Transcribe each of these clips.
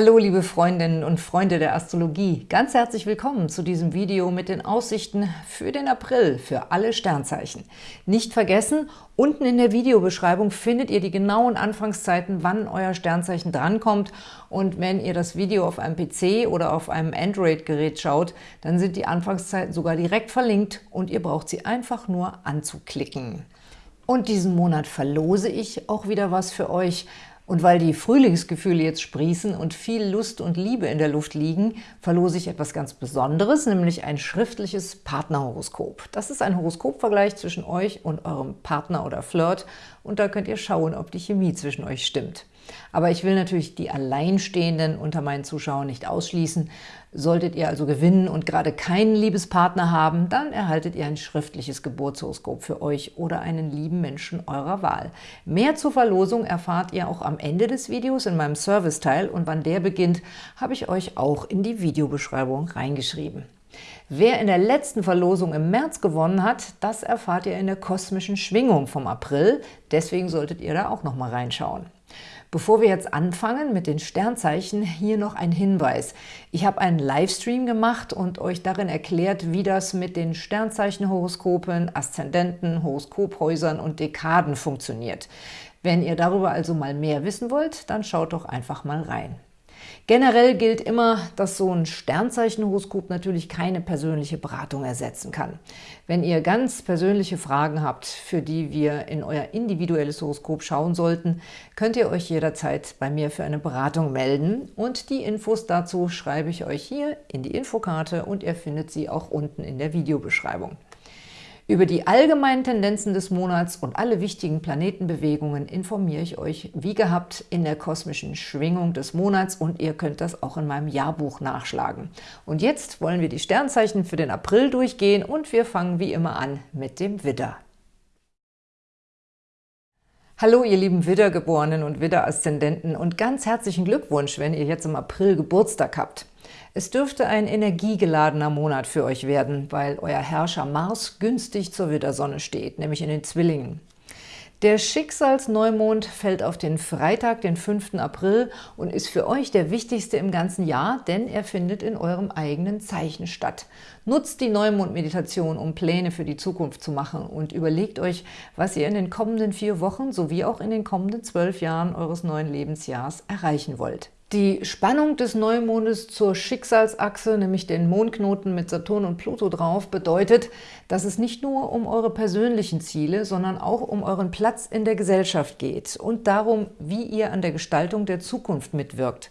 Hallo liebe Freundinnen und Freunde der Astrologie, ganz herzlich willkommen zu diesem Video mit den Aussichten für den April für alle Sternzeichen. Nicht vergessen, unten in der Videobeschreibung findet ihr die genauen Anfangszeiten, wann euer Sternzeichen drankommt und wenn ihr das Video auf einem PC oder auf einem Android-Gerät schaut, dann sind die Anfangszeiten sogar direkt verlinkt und ihr braucht sie einfach nur anzuklicken. Und diesen Monat verlose ich auch wieder was für euch. Und weil die Frühlingsgefühle jetzt sprießen und viel Lust und Liebe in der Luft liegen, verlose ich etwas ganz Besonderes, nämlich ein schriftliches Partnerhoroskop. Das ist ein Horoskopvergleich zwischen euch und eurem Partner oder Flirt und da könnt ihr schauen, ob die Chemie zwischen euch stimmt. Aber ich will natürlich die Alleinstehenden unter meinen Zuschauern nicht ausschließen. Solltet ihr also gewinnen und gerade keinen Liebespartner haben, dann erhaltet ihr ein schriftliches Geburtshoroskop für euch oder einen lieben Menschen eurer Wahl. Mehr zur Verlosung erfahrt ihr auch am Ende des Videos in meinem Serviceteil und wann der beginnt, habe ich euch auch in die Videobeschreibung reingeschrieben. Wer in der letzten Verlosung im März gewonnen hat, das erfahrt ihr in der kosmischen Schwingung vom April. Deswegen solltet ihr da auch noch mal reinschauen. Bevor wir jetzt anfangen mit den Sternzeichen, hier noch ein Hinweis. Ich habe einen Livestream gemacht und euch darin erklärt, wie das mit den Sternzeichenhoroskopen, Aszendenten, Horoskophäusern und Dekaden funktioniert. Wenn ihr darüber also mal mehr wissen wollt, dann schaut doch einfach mal rein. Generell gilt immer, dass so ein Sternzeichenhoroskop natürlich keine persönliche Beratung ersetzen kann. Wenn ihr ganz persönliche Fragen habt, für die wir in euer individuelles Horoskop schauen sollten, könnt ihr euch jederzeit bei mir für eine Beratung melden und die Infos dazu schreibe ich euch hier in die Infokarte und ihr findet sie auch unten in der Videobeschreibung. Über die allgemeinen Tendenzen des Monats und alle wichtigen Planetenbewegungen informiere ich euch wie gehabt in der kosmischen Schwingung des Monats und ihr könnt das auch in meinem Jahrbuch nachschlagen. Und jetzt wollen wir die Sternzeichen für den April durchgehen und wir fangen wie immer an mit dem Widder. Hallo ihr lieben Widdergeborenen und Widder-Aszendenten und ganz herzlichen Glückwunsch, wenn ihr jetzt im April Geburtstag habt. Es dürfte ein energiegeladener Monat für euch werden, weil euer Herrscher Mars günstig zur Widdersonne steht, nämlich in den Zwillingen. Der Schicksalsneumond fällt auf den Freitag, den 5. April und ist für euch der wichtigste im ganzen Jahr, denn er findet in eurem eigenen Zeichen statt. Nutzt die Neumond-Meditation, um Pläne für die Zukunft zu machen und überlegt euch, was ihr in den kommenden vier Wochen sowie auch in den kommenden zwölf Jahren eures neuen Lebensjahrs erreichen wollt. Die Spannung des Neumondes zur Schicksalsachse, nämlich den Mondknoten mit Saturn und Pluto drauf, bedeutet, dass es nicht nur um eure persönlichen Ziele, sondern auch um euren Platz in der Gesellschaft geht und darum, wie ihr an der Gestaltung der Zukunft mitwirkt.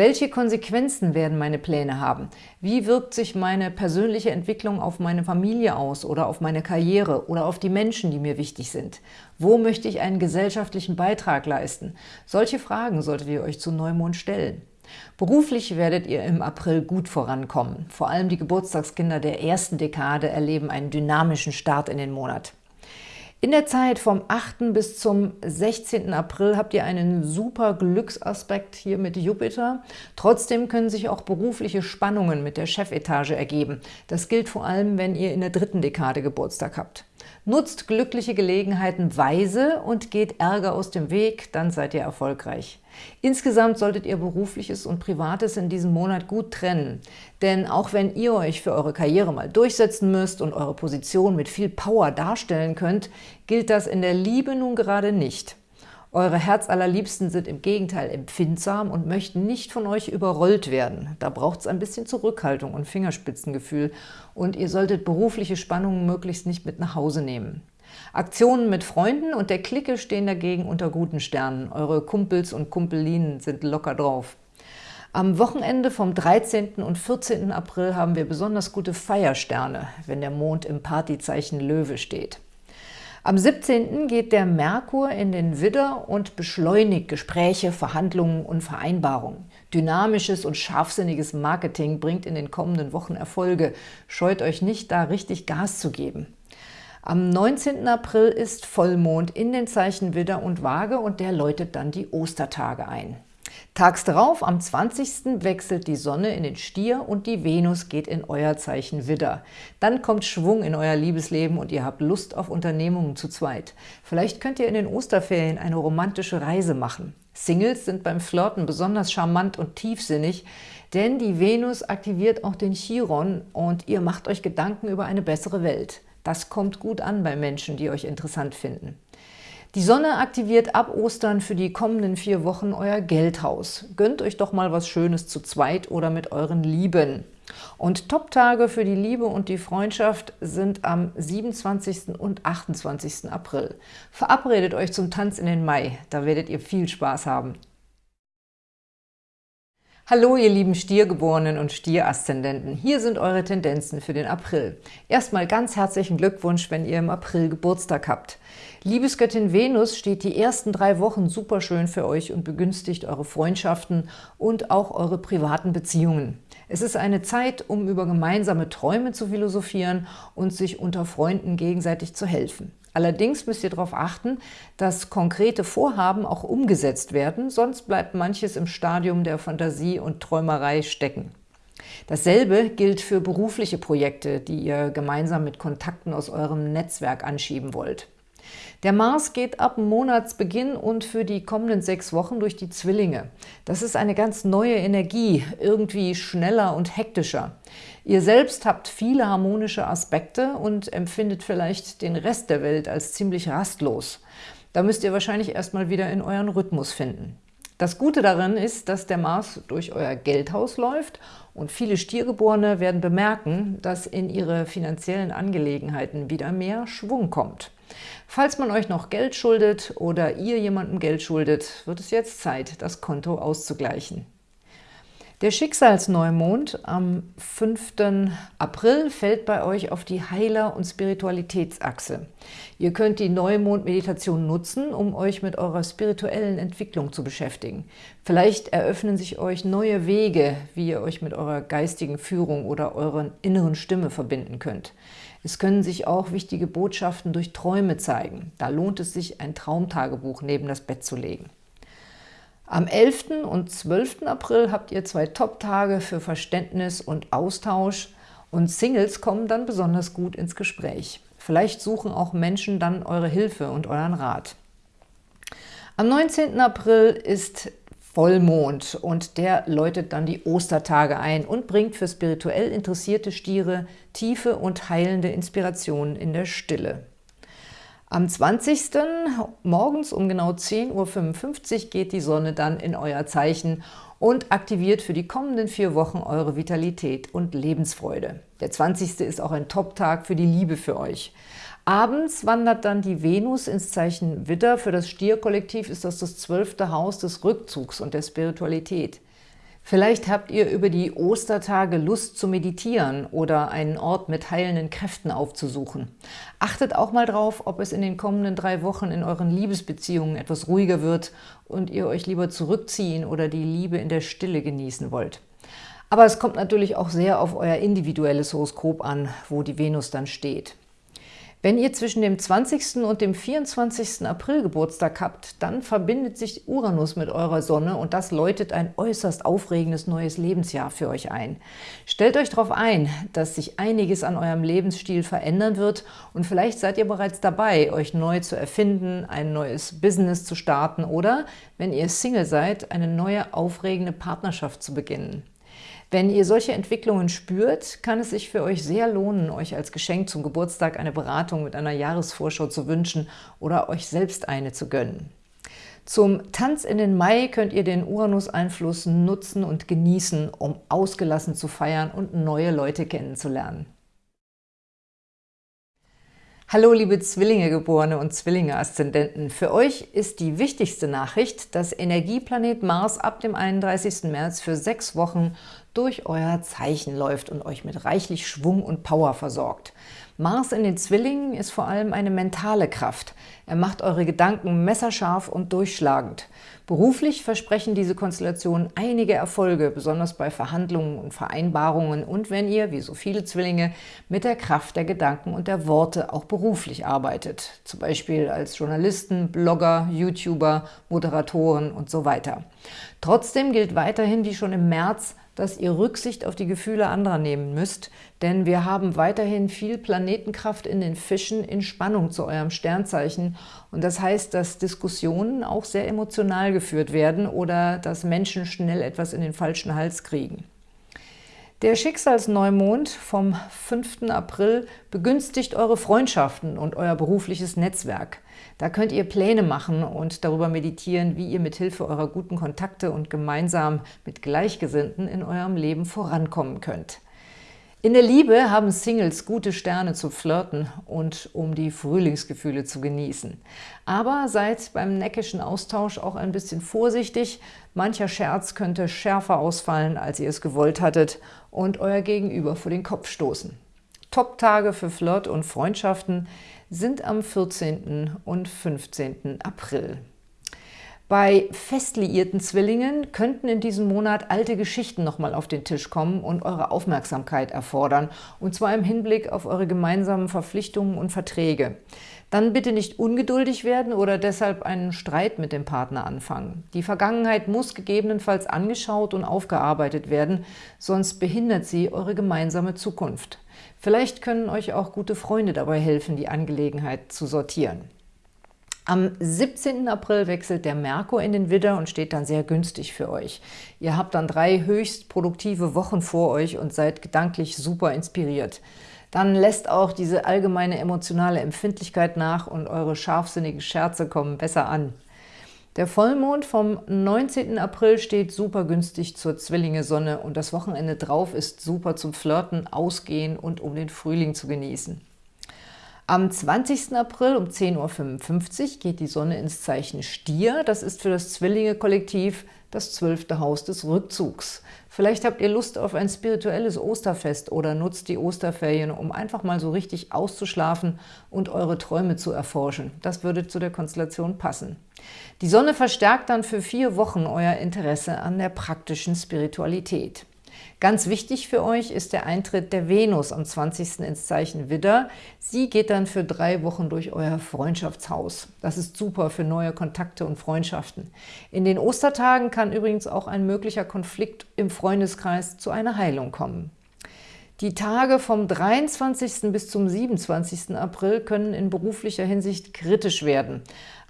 Welche Konsequenzen werden meine Pläne haben? Wie wirkt sich meine persönliche Entwicklung auf meine Familie aus oder auf meine Karriere oder auf die Menschen, die mir wichtig sind? Wo möchte ich einen gesellschaftlichen Beitrag leisten? Solche Fragen solltet ihr euch zu Neumond stellen. Beruflich werdet ihr im April gut vorankommen. Vor allem die Geburtstagskinder der ersten Dekade erleben einen dynamischen Start in den Monat. In der Zeit vom 8. bis zum 16. April habt ihr einen super Glücksaspekt hier mit Jupiter. Trotzdem können sich auch berufliche Spannungen mit der Chefetage ergeben. Das gilt vor allem, wenn ihr in der dritten Dekade Geburtstag habt. Nutzt glückliche Gelegenheiten weise und geht Ärger aus dem Weg, dann seid ihr erfolgreich. Insgesamt solltet ihr Berufliches und Privates in diesem Monat gut trennen. Denn auch wenn ihr euch für eure Karriere mal durchsetzen müsst und eure Position mit viel Power darstellen könnt, gilt das in der Liebe nun gerade nicht. Eure Herzallerliebsten sind im Gegenteil empfindsam und möchten nicht von euch überrollt werden. Da braucht es ein bisschen Zurückhaltung und Fingerspitzengefühl und ihr solltet berufliche Spannungen möglichst nicht mit nach Hause nehmen. Aktionen mit Freunden und der Clique stehen dagegen unter guten Sternen. Eure Kumpels und Kumpelinen sind locker drauf. Am Wochenende vom 13. und 14. April haben wir besonders gute Feiersterne, wenn der Mond im Partyzeichen Löwe steht. Am 17. geht der Merkur in den Widder und beschleunigt Gespräche, Verhandlungen und Vereinbarungen. Dynamisches und scharfsinniges Marketing bringt in den kommenden Wochen Erfolge. Scheut euch nicht, da richtig Gas zu geben. Am 19. April ist Vollmond in den Zeichen Widder und Waage und der läutet dann die Ostertage ein. Tags darauf, am 20. wechselt die Sonne in den Stier und die Venus geht in euer Zeichen Widder. Dann kommt Schwung in euer Liebesleben und ihr habt Lust auf Unternehmungen zu zweit. Vielleicht könnt ihr in den Osterferien eine romantische Reise machen. Singles sind beim Flirten besonders charmant und tiefsinnig, denn die Venus aktiviert auch den Chiron und ihr macht euch Gedanken über eine bessere Welt. Das kommt gut an bei Menschen, die euch interessant finden. Die Sonne aktiviert ab Ostern für die kommenden vier Wochen euer Geldhaus. Gönnt euch doch mal was Schönes zu zweit oder mit euren Lieben. Und Top-Tage für die Liebe und die Freundschaft sind am 27. und 28. April. Verabredet euch zum Tanz in den Mai, da werdet ihr viel Spaß haben. Hallo ihr lieben Stiergeborenen und Stieraszendenten, hier sind eure Tendenzen für den April. Erstmal ganz herzlichen Glückwunsch, wenn ihr im April Geburtstag habt. Liebesgöttin Venus steht die ersten drei Wochen super schön für euch und begünstigt eure Freundschaften und auch eure privaten Beziehungen. Es ist eine Zeit, um über gemeinsame Träume zu philosophieren und sich unter Freunden gegenseitig zu helfen. Allerdings müsst ihr darauf achten, dass konkrete Vorhaben auch umgesetzt werden, sonst bleibt manches im Stadium der Fantasie und Träumerei stecken. Dasselbe gilt für berufliche Projekte, die ihr gemeinsam mit Kontakten aus eurem Netzwerk anschieben wollt. Der Mars geht ab Monatsbeginn und für die kommenden sechs Wochen durch die Zwillinge. Das ist eine ganz neue Energie, irgendwie schneller und hektischer. Ihr selbst habt viele harmonische Aspekte und empfindet vielleicht den Rest der Welt als ziemlich rastlos. Da müsst ihr wahrscheinlich erstmal wieder in euren Rhythmus finden. Das Gute darin ist, dass der Mars durch euer Geldhaus läuft und viele Stiergeborene werden bemerken, dass in ihre finanziellen Angelegenheiten wieder mehr Schwung kommt. Falls man euch noch Geld schuldet oder ihr jemandem Geld schuldet, wird es jetzt Zeit, das Konto auszugleichen. Der Schicksalsneumond am 5. April fällt bei euch auf die Heiler- und Spiritualitätsachse. Ihr könnt die Neumond-Meditation nutzen, um euch mit eurer spirituellen Entwicklung zu beschäftigen. Vielleicht eröffnen sich euch neue Wege, wie ihr euch mit eurer geistigen Führung oder eurer inneren Stimme verbinden könnt. Es können sich auch wichtige Botschaften durch Träume zeigen. Da lohnt es sich, ein Traumtagebuch neben das Bett zu legen. Am 11. und 12. April habt ihr zwei Top-Tage für Verständnis und Austausch und Singles kommen dann besonders gut ins Gespräch. Vielleicht suchen auch Menschen dann eure Hilfe und euren Rat. Am 19. April ist Vollmond und der läutet dann die Ostertage ein und bringt für spirituell interessierte Stiere tiefe und heilende Inspirationen in der Stille. Am 20. morgens um genau 10.55 Uhr geht die Sonne dann in euer Zeichen und aktiviert für die kommenden vier Wochen eure Vitalität und Lebensfreude. Der 20. ist auch ein Top-Tag für die Liebe für euch. Abends wandert dann die Venus ins Zeichen Widder. Für das Stierkollektiv ist das das zwölfte Haus des Rückzugs und der Spiritualität. Vielleicht habt ihr über die Ostertage Lust zu meditieren oder einen Ort mit heilenden Kräften aufzusuchen. Achtet auch mal drauf, ob es in den kommenden drei Wochen in euren Liebesbeziehungen etwas ruhiger wird und ihr euch lieber zurückziehen oder die Liebe in der Stille genießen wollt. Aber es kommt natürlich auch sehr auf euer individuelles Horoskop an, wo die Venus dann steht. Wenn ihr zwischen dem 20. und dem 24. April Geburtstag habt, dann verbindet sich Uranus mit eurer Sonne und das läutet ein äußerst aufregendes neues Lebensjahr für euch ein. Stellt euch darauf ein, dass sich einiges an eurem Lebensstil verändern wird und vielleicht seid ihr bereits dabei, euch neu zu erfinden, ein neues Business zu starten oder, wenn ihr Single seid, eine neue aufregende Partnerschaft zu beginnen. Wenn ihr solche Entwicklungen spürt, kann es sich für euch sehr lohnen, euch als Geschenk zum Geburtstag eine Beratung mit einer Jahresvorschau zu wünschen oder euch selbst eine zu gönnen. Zum Tanz in den Mai könnt ihr den Uranus-Einfluss nutzen und genießen, um ausgelassen zu feiern und neue Leute kennenzulernen. Hallo liebe Zwillinge-Geborene und Zwillinge-Aszendenten. Für euch ist die wichtigste Nachricht, dass Energieplanet Mars ab dem 31. März für sechs Wochen durch euer Zeichen läuft und euch mit reichlich Schwung und Power versorgt. Mars in den Zwillingen ist vor allem eine mentale Kraft. Er macht eure Gedanken messerscharf und durchschlagend. Beruflich versprechen diese Konstellationen einige Erfolge, besonders bei Verhandlungen und Vereinbarungen und wenn ihr, wie so viele Zwillinge, mit der Kraft der Gedanken und der Worte auch beruflich arbeitet. Zum Beispiel als Journalisten, Blogger, YouTuber, Moderatoren und so weiter. Trotzdem gilt weiterhin, wie schon im März, dass ihr Rücksicht auf die Gefühle anderer nehmen müsst, denn wir haben weiterhin viel Planetenkraft in den Fischen in Spannung zu eurem Sternzeichen und das heißt, dass Diskussionen auch sehr emotional geführt werden oder dass Menschen schnell etwas in den falschen Hals kriegen. Der Schicksalsneumond vom 5. April begünstigt eure Freundschaften und euer berufliches Netzwerk. Da könnt ihr Pläne machen und darüber meditieren, wie ihr mit Hilfe eurer guten Kontakte und gemeinsam mit Gleichgesinnten in eurem Leben vorankommen könnt. In der Liebe haben Singles gute Sterne zu flirten und um die Frühlingsgefühle zu genießen. Aber seid beim neckischen Austausch auch ein bisschen vorsichtig. Mancher Scherz könnte schärfer ausfallen, als ihr es gewollt hattet und euer Gegenüber vor den Kopf stoßen. Top-Tage für Flirt und Freundschaften sind am 14. und 15. April. Bei fest liierten Zwillingen könnten in diesem Monat alte Geschichten nochmal auf den Tisch kommen und eure Aufmerksamkeit erfordern, und zwar im Hinblick auf eure gemeinsamen Verpflichtungen und Verträge. Dann bitte nicht ungeduldig werden oder deshalb einen Streit mit dem Partner anfangen. Die Vergangenheit muss gegebenenfalls angeschaut und aufgearbeitet werden, sonst behindert sie eure gemeinsame Zukunft. Vielleicht können euch auch gute Freunde dabei helfen, die Angelegenheit zu sortieren. Am 17. April wechselt der Merkur in den Widder und steht dann sehr günstig für euch. Ihr habt dann drei höchst produktive Wochen vor euch und seid gedanklich super inspiriert. Dann lässt auch diese allgemeine emotionale Empfindlichkeit nach und eure scharfsinnigen Scherze kommen besser an. Der Vollmond vom 19. April steht super günstig zur Zwillinge-Sonne und das Wochenende drauf ist super zum Flirten, Ausgehen und um den Frühling zu genießen. Am 20. April um 10.55 Uhr geht die Sonne ins Zeichen Stier. Das ist für das Zwillinge-Kollektiv das zwölfte Haus des Rückzugs. Vielleicht habt ihr Lust auf ein spirituelles Osterfest oder nutzt die Osterferien, um einfach mal so richtig auszuschlafen und eure Träume zu erforschen. Das würde zu der Konstellation passen. Die Sonne verstärkt dann für vier Wochen euer Interesse an der praktischen Spiritualität. Ganz wichtig für euch ist der Eintritt der Venus am 20. ins Zeichen Widder. Sie geht dann für drei Wochen durch euer Freundschaftshaus. Das ist super für neue Kontakte und Freundschaften. In den Ostertagen kann übrigens auch ein möglicher Konflikt im Freundeskreis zu einer Heilung kommen. Die Tage vom 23. bis zum 27. April können in beruflicher Hinsicht kritisch werden.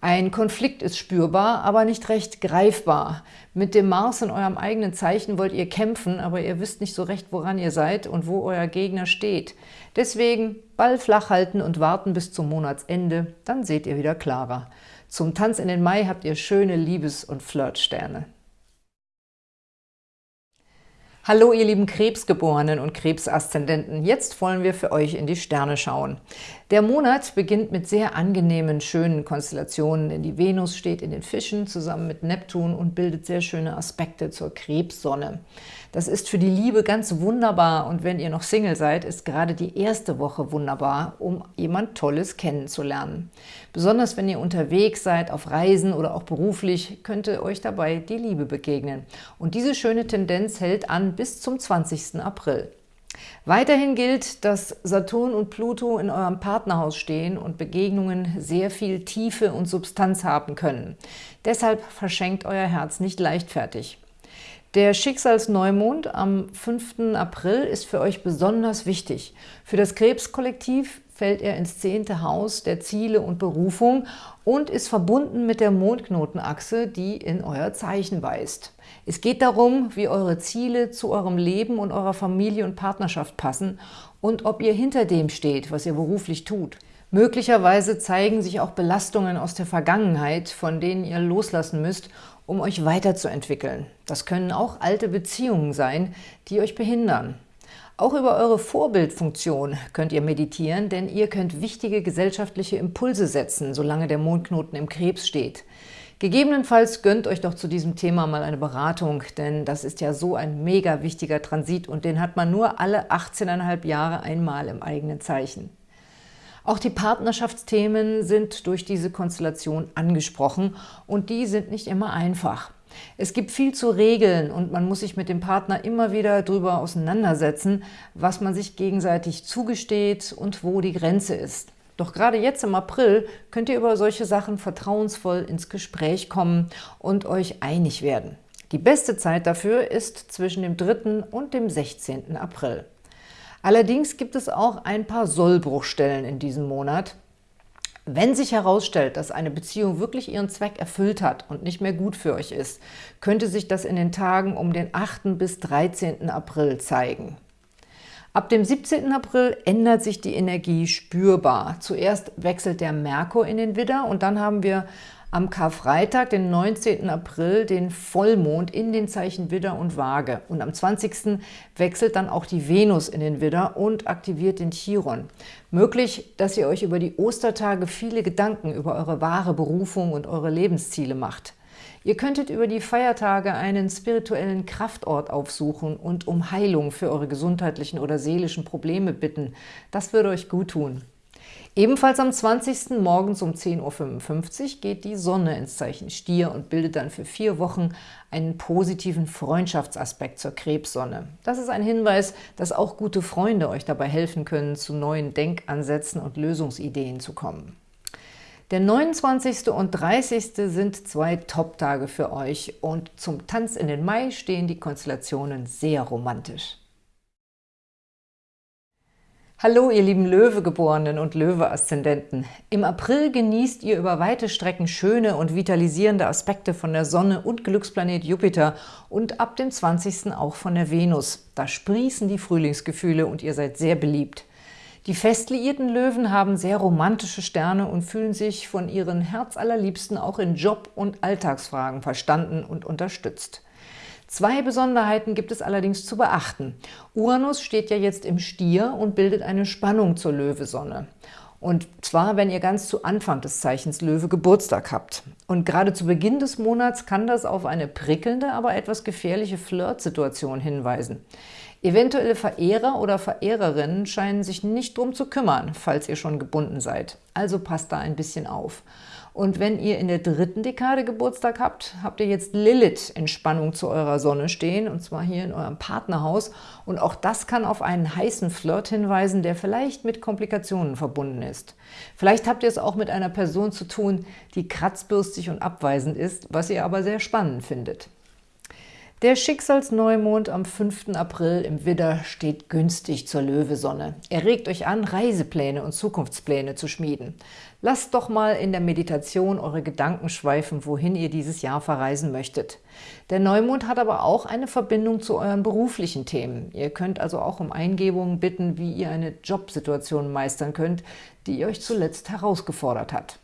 Ein Konflikt ist spürbar, aber nicht recht greifbar. Mit dem Mars in eurem eigenen Zeichen wollt ihr kämpfen, aber ihr wisst nicht so recht, woran ihr seid und wo euer Gegner steht. Deswegen Ball flach halten und warten bis zum Monatsende, dann seht ihr wieder klarer. Zum Tanz in den Mai habt ihr schöne Liebes- und Flirtsterne. Hallo ihr lieben Krebsgeborenen und Krebsaszendenten, jetzt wollen wir für euch in die Sterne schauen. Der Monat beginnt mit sehr angenehmen, schönen Konstellationen, denn die Venus steht in den Fischen zusammen mit Neptun und bildet sehr schöne Aspekte zur Krebssonne. Das ist für die Liebe ganz wunderbar und wenn ihr noch Single seid, ist gerade die erste Woche wunderbar, um jemand Tolles kennenzulernen. Besonders wenn ihr unterwegs seid, auf Reisen oder auch beruflich, könnte euch dabei die Liebe begegnen. Und diese schöne Tendenz hält an bis zum 20. April. Weiterhin gilt, dass Saturn und Pluto in eurem Partnerhaus stehen und Begegnungen sehr viel Tiefe und Substanz haben können. Deshalb verschenkt euer Herz nicht leichtfertig. Der Schicksalsneumond am 5. April ist für euch besonders wichtig. Für das Krebskollektiv fällt er ins zehnte Haus der Ziele und Berufung und ist verbunden mit der Mondknotenachse, die in euer Zeichen weist. Es geht darum, wie eure Ziele zu eurem Leben und eurer Familie und Partnerschaft passen und ob ihr hinter dem steht, was ihr beruflich tut. Möglicherweise zeigen sich auch Belastungen aus der Vergangenheit, von denen ihr loslassen müsst um euch weiterzuentwickeln. Das können auch alte Beziehungen sein, die euch behindern. Auch über eure Vorbildfunktion könnt ihr meditieren, denn ihr könnt wichtige gesellschaftliche Impulse setzen, solange der Mondknoten im Krebs steht. Gegebenenfalls gönnt euch doch zu diesem Thema mal eine Beratung, denn das ist ja so ein mega wichtiger Transit und den hat man nur alle 18,5 Jahre einmal im eigenen Zeichen. Auch die Partnerschaftsthemen sind durch diese Konstellation angesprochen und die sind nicht immer einfach. Es gibt viel zu regeln und man muss sich mit dem Partner immer wieder darüber auseinandersetzen, was man sich gegenseitig zugesteht und wo die Grenze ist. Doch gerade jetzt im April könnt ihr über solche Sachen vertrauensvoll ins Gespräch kommen und euch einig werden. Die beste Zeit dafür ist zwischen dem 3. und dem 16. April. Allerdings gibt es auch ein paar Sollbruchstellen in diesem Monat. Wenn sich herausstellt, dass eine Beziehung wirklich ihren Zweck erfüllt hat und nicht mehr gut für euch ist, könnte sich das in den Tagen um den 8. bis 13. April zeigen. Ab dem 17. April ändert sich die Energie spürbar. Zuerst wechselt der Merkur in den Widder und dann haben wir am Karfreitag, den 19. April, den Vollmond in den Zeichen Widder und Waage. Und am 20. wechselt dann auch die Venus in den Widder und aktiviert den Chiron. Möglich, dass ihr euch über die Ostertage viele Gedanken über eure wahre Berufung und eure Lebensziele macht. Ihr könntet über die Feiertage einen spirituellen Kraftort aufsuchen und um Heilung für eure gesundheitlichen oder seelischen Probleme bitten. Das würde euch gut tun. Ebenfalls am 20. morgens um 10.55 Uhr geht die Sonne ins Zeichen Stier und bildet dann für vier Wochen einen positiven Freundschaftsaspekt zur Krebssonne. Das ist ein Hinweis, dass auch gute Freunde euch dabei helfen können, zu neuen Denkansätzen und Lösungsideen zu kommen. Der 29. und 30. sind zwei Top-Tage für euch und zum Tanz in den Mai stehen die Konstellationen sehr romantisch. Hallo, ihr lieben Löwegeborenen und Löwe-Aszendenten. Im April genießt ihr über weite Strecken schöne und vitalisierende Aspekte von der Sonne und Glücksplanet Jupiter und ab dem 20. auch von der Venus. Da sprießen die Frühlingsgefühle und ihr seid sehr beliebt. Die festliierten Löwen haben sehr romantische Sterne und fühlen sich von ihren Herzallerliebsten auch in Job- und Alltagsfragen verstanden und unterstützt. Zwei Besonderheiten gibt es allerdings zu beachten. Uranus steht ja jetzt im Stier und bildet eine Spannung zur Löwesonne. Und zwar, wenn ihr ganz zu Anfang des Zeichens Löwe Geburtstag habt. Und gerade zu Beginn des Monats kann das auf eine prickelnde, aber etwas gefährliche Flirtsituation hinweisen. Eventuelle Verehrer oder Verehrerinnen scheinen sich nicht drum zu kümmern, falls ihr schon gebunden seid. Also passt da ein bisschen auf. Und wenn ihr in der dritten Dekade Geburtstag habt, habt ihr jetzt Lilith in Spannung zu eurer Sonne stehen, und zwar hier in eurem Partnerhaus. Und auch das kann auf einen heißen Flirt hinweisen, der vielleicht mit Komplikationen verbunden ist. Vielleicht habt ihr es auch mit einer Person zu tun, die kratzbürstig und abweisend ist, was ihr aber sehr spannend findet. Der Schicksalsneumond am 5. April im Widder steht günstig zur Löwesonne. Er regt euch an, Reisepläne und Zukunftspläne zu schmieden. Lasst doch mal in der Meditation eure Gedanken schweifen, wohin ihr dieses Jahr verreisen möchtet. Der Neumond hat aber auch eine Verbindung zu euren beruflichen Themen. Ihr könnt also auch um Eingebungen bitten, wie ihr eine Jobsituation meistern könnt, die euch zuletzt herausgefordert hat.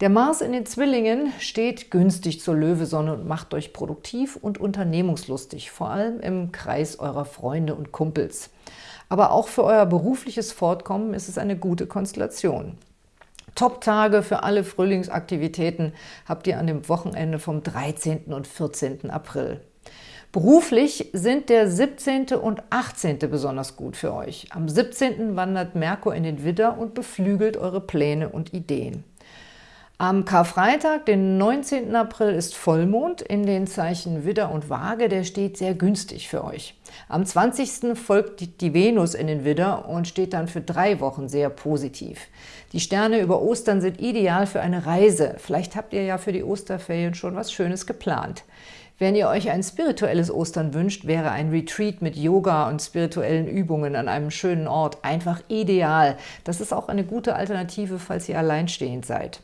Der Mars in den Zwillingen steht günstig zur Löwesonne und macht euch produktiv und unternehmungslustig, vor allem im Kreis eurer Freunde und Kumpels. Aber auch für euer berufliches Fortkommen ist es eine gute Konstellation. Top-Tage für alle Frühlingsaktivitäten habt ihr an dem Wochenende vom 13. und 14. April. Beruflich sind der 17. und 18. besonders gut für euch. Am 17. wandert Merkur in den Widder und beflügelt eure Pläne und Ideen. Am Karfreitag, den 19. April, ist Vollmond in den Zeichen Widder und Waage. Der steht sehr günstig für euch. Am 20. folgt die Venus in den Widder und steht dann für drei Wochen sehr positiv. Die Sterne über Ostern sind ideal für eine Reise. Vielleicht habt ihr ja für die Osterferien schon was Schönes geplant. Wenn ihr euch ein spirituelles Ostern wünscht, wäre ein Retreat mit Yoga und spirituellen Übungen an einem schönen Ort einfach ideal. Das ist auch eine gute Alternative, falls ihr alleinstehend seid.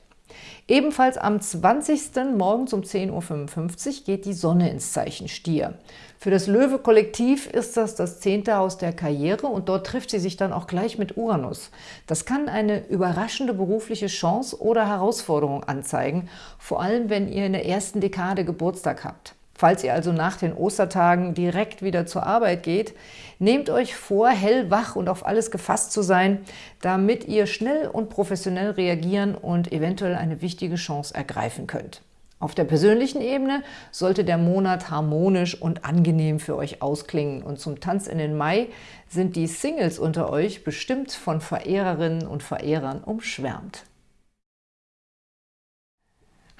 Ebenfalls am 20. morgens um 10.55 Uhr geht die Sonne ins Zeichen Stier. Für das Löwe-Kollektiv ist das das zehnte Haus der Karriere und dort trifft sie sich dann auch gleich mit Uranus. Das kann eine überraschende berufliche Chance oder Herausforderung anzeigen, vor allem wenn ihr in der ersten Dekade Geburtstag habt. Falls ihr also nach den Ostertagen direkt wieder zur Arbeit geht, nehmt euch vor, hellwach und auf alles gefasst zu sein, damit ihr schnell und professionell reagieren und eventuell eine wichtige Chance ergreifen könnt. Auf der persönlichen Ebene sollte der Monat harmonisch und angenehm für euch ausklingen und zum Tanz in den Mai sind die Singles unter euch bestimmt von Verehrerinnen und Verehrern umschwärmt.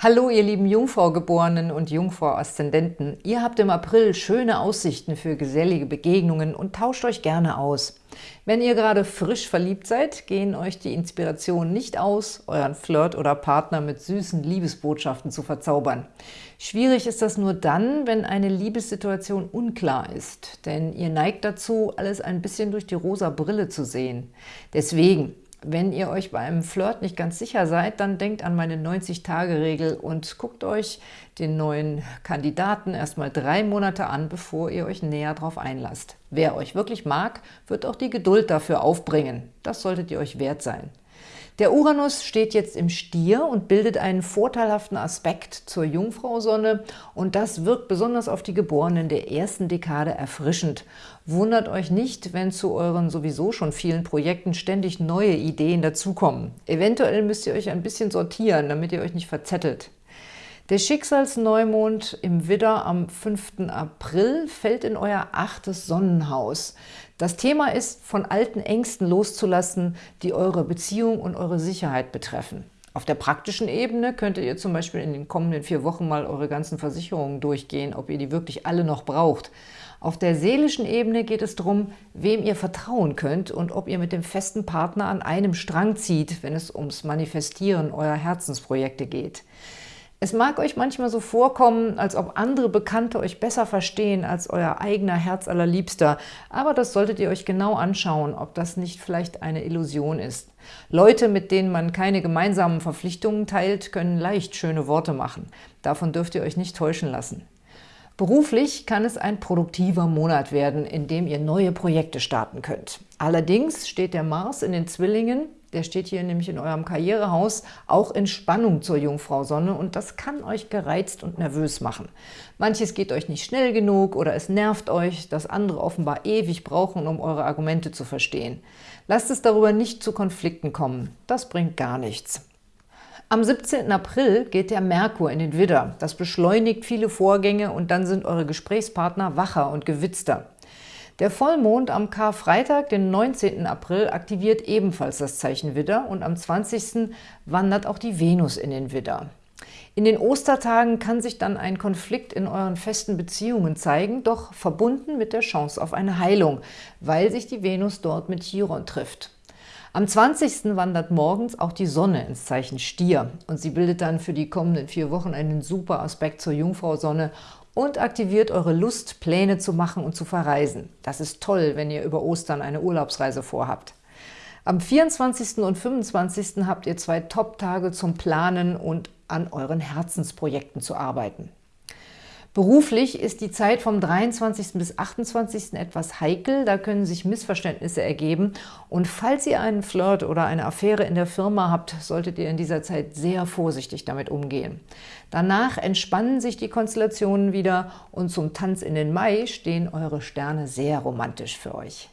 Hallo ihr lieben Jungfrau-Geborenen und Jungfrau-Aszendenten. Ihr habt im April schöne Aussichten für gesellige Begegnungen und tauscht euch gerne aus. Wenn ihr gerade frisch verliebt seid, gehen euch die Inspirationen nicht aus, euren Flirt oder Partner mit süßen Liebesbotschaften zu verzaubern. Schwierig ist das nur dann, wenn eine Liebessituation unklar ist, denn ihr neigt dazu, alles ein bisschen durch die rosa Brille zu sehen. Deswegen, wenn ihr euch beim Flirt nicht ganz sicher seid, dann denkt an meine 90-Tage-Regel und guckt euch den neuen Kandidaten erstmal drei Monate an, bevor ihr euch näher darauf einlasst. Wer euch wirklich mag, wird auch die Geduld dafür aufbringen. Das solltet ihr euch wert sein. Der Uranus steht jetzt im Stier und bildet einen vorteilhaften Aspekt zur Jungfrau-Sonne und das wirkt besonders auf die Geborenen der ersten Dekade erfrischend. Wundert euch nicht, wenn zu euren sowieso schon vielen Projekten ständig neue Ideen dazukommen. Eventuell müsst ihr euch ein bisschen sortieren, damit ihr euch nicht verzettelt. Der Schicksalsneumond im Widder am 5. April fällt in euer achtes Sonnenhaus. Das Thema ist, von alten Ängsten loszulassen, die eure Beziehung und eure Sicherheit betreffen. Auf der praktischen Ebene könntet ihr zum Beispiel in den kommenden vier Wochen mal eure ganzen Versicherungen durchgehen, ob ihr die wirklich alle noch braucht. Auf der seelischen Ebene geht es darum, wem ihr vertrauen könnt und ob ihr mit dem festen Partner an einem Strang zieht, wenn es ums Manifestieren eurer Herzensprojekte geht. Es mag euch manchmal so vorkommen, als ob andere Bekannte euch besser verstehen als euer eigener Herzallerliebster, aber das solltet ihr euch genau anschauen, ob das nicht vielleicht eine Illusion ist. Leute, mit denen man keine gemeinsamen Verpflichtungen teilt, können leicht schöne Worte machen. Davon dürft ihr euch nicht täuschen lassen. Beruflich kann es ein produktiver Monat werden, in dem ihr neue Projekte starten könnt. Allerdings steht der Mars in den Zwillingen der steht hier nämlich in eurem Karrierehaus, auch in Spannung zur Jungfrau Sonne und das kann euch gereizt und nervös machen. Manches geht euch nicht schnell genug oder es nervt euch, dass andere offenbar ewig brauchen, um eure Argumente zu verstehen. Lasst es darüber nicht zu Konflikten kommen, das bringt gar nichts. Am 17. April geht der Merkur in den Widder. Das beschleunigt viele Vorgänge und dann sind eure Gesprächspartner wacher und gewitzter. Der Vollmond am Karfreitag, den 19. April, aktiviert ebenfalls das Zeichen Widder und am 20. wandert auch die Venus in den Widder. In den Ostertagen kann sich dann ein Konflikt in euren festen Beziehungen zeigen, doch verbunden mit der Chance auf eine Heilung, weil sich die Venus dort mit Chiron trifft. Am 20. wandert morgens auch die Sonne ins Zeichen Stier und sie bildet dann für die kommenden vier Wochen einen super Aspekt zur Jungfrau-Sonne und aktiviert eure Lust, Pläne zu machen und zu verreisen. Das ist toll, wenn ihr über Ostern eine Urlaubsreise vorhabt. Am 24. und 25. habt ihr zwei Top-Tage zum Planen und an euren Herzensprojekten zu arbeiten. Beruflich ist die Zeit vom 23. bis 28. etwas heikel, da können sich Missverständnisse ergeben und falls ihr einen Flirt oder eine Affäre in der Firma habt, solltet ihr in dieser Zeit sehr vorsichtig damit umgehen. Danach entspannen sich die Konstellationen wieder und zum Tanz in den Mai stehen eure Sterne sehr romantisch für euch.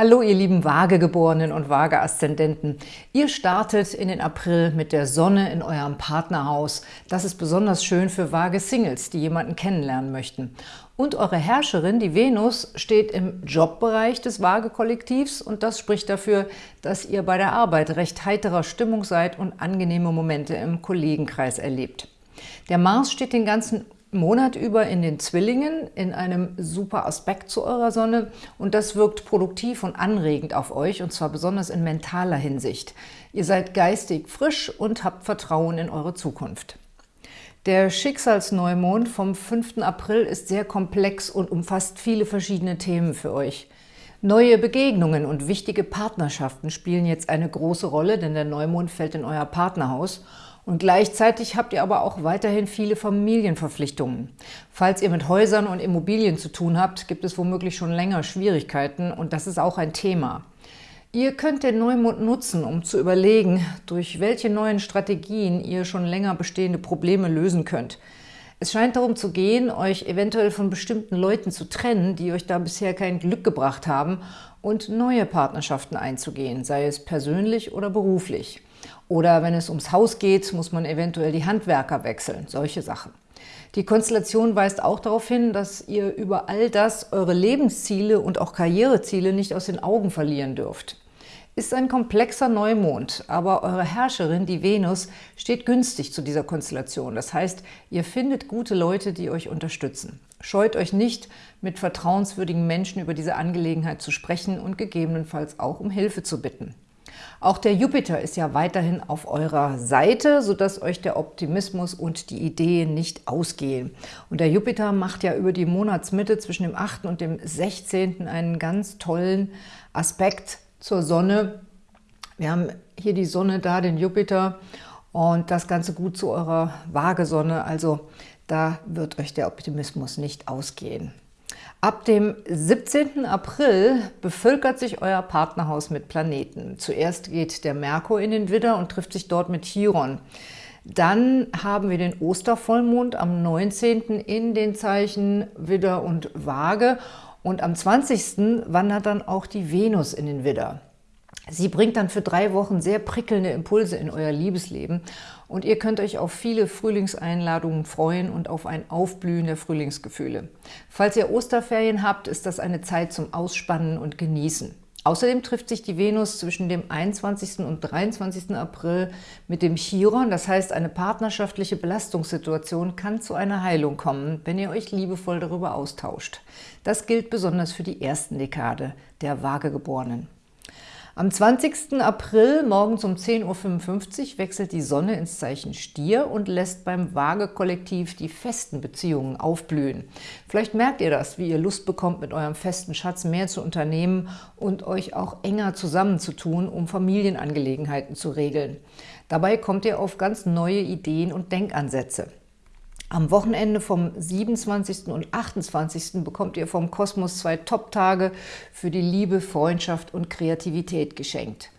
Hallo ihr lieben Waagegeborenen und Waage-Aszendenten. Ihr startet in den April mit der Sonne in eurem Partnerhaus. Das ist besonders schön für Waage-Singles, die jemanden kennenlernen möchten. Und eure Herrscherin, die Venus, steht im Jobbereich des Waage-Kollektivs und das spricht dafür, dass ihr bei der Arbeit recht heiterer Stimmung seid und angenehme Momente im Kollegenkreis erlebt. Der Mars steht den ganzen Monat über in den Zwillingen, in einem super Aspekt zu eurer Sonne und das wirkt produktiv und anregend auf euch und zwar besonders in mentaler Hinsicht. Ihr seid geistig frisch und habt Vertrauen in eure Zukunft. Der Schicksalsneumond vom 5. April ist sehr komplex und umfasst viele verschiedene Themen für euch. Neue Begegnungen und wichtige Partnerschaften spielen jetzt eine große Rolle, denn der Neumond fällt in euer Partnerhaus – und gleichzeitig habt ihr aber auch weiterhin viele Familienverpflichtungen. Falls ihr mit Häusern und Immobilien zu tun habt, gibt es womöglich schon länger Schwierigkeiten und das ist auch ein Thema. Ihr könnt den Neumond nutzen, um zu überlegen, durch welche neuen Strategien ihr schon länger bestehende Probleme lösen könnt. Es scheint darum zu gehen, euch eventuell von bestimmten Leuten zu trennen, die euch da bisher kein Glück gebracht haben und neue Partnerschaften einzugehen, sei es persönlich oder beruflich. Oder wenn es ums Haus geht, muss man eventuell die Handwerker wechseln, solche Sachen. Die Konstellation weist auch darauf hin, dass ihr über all das eure Lebensziele und auch Karriereziele nicht aus den Augen verlieren dürft. Ist ein komplexer Neumond, aber eure Herrscherin, die Venus, steht günstig zu dieser Konstellation. Das heißt, ihr findet gute Leute, die euch unterstützen. Scheut euch nicht, mit vertrauenswürdigen Menschen über diese Angelegenheit zu sprechen und gegebenenfalls auch um Hilfe zu bitten. Auch der Jupiter ist ja weiterhin auf eurer Seite, sodass euch der Optimismus und die Ideen nicht ausgehen. Und der Jupiter macht ja über die Monatsmitte zwischen dem 8. und dem 16. einen ganz tollen Aspekt zur Sonne. Wir haben hier die Sonne da, den Jupiter und das Ganze gut zu eurer Waagesonne. Also da wird euch der Optimismus nicht ausgehen. Ab dem 17. April bevölkert sich euer Partnerhaus mit Planeten. Zuerst geht der Merkur in den Widder und trifft sich dort mit Chiron. Dann haben wir den Ostervollmond am 19. in den Zeichen Widder und Waage und am 20. wandert dann auch die Venus in den Widder. Sie bringt dann für drei Wochen sehr prickelnde Impulse in euer Liebesleben und ihr könnt euch auf viele Frühlingseinladungen freuen und auf ein Aufblühen der Frühlingsgefühle. Falls ihr Osterferien habt, ist das eine Zeit zum Ausspannen und Genießen. Außerdem trifft sich die Venus zwischen dem 21. und 23. April mit dem Chiron, das heißt, eine partnerschaftliche Belastungssituation kann zu einer Heilung kommen, wenn ihr euch liebevoll darüber austauscht. Das gilt besonders für die ersten Dekade der Waagegeborenen. Am 20. April morgens um 10.55 Uhr wechselt die Sonne ins Zeichen Stier und lässt beim Waage-Kollektiv die festen Beziehungen aufblühen. Vielleicht merkt ihr das, wie ihr Lust bekommt, mit eurem festen Schatz mehr zu unternehmen und euch auch enger zusammenzutun, um Familienangelegenheiten zu regeln. Dabei kommt ihr auf ganz neue Ideen und Denkansätze. Am Wochenende vom 27. und 28. bekommt ihr vom Kosmos zwei Top-Tage für die Liebe, Freundschaft und Kreativität geschenkt.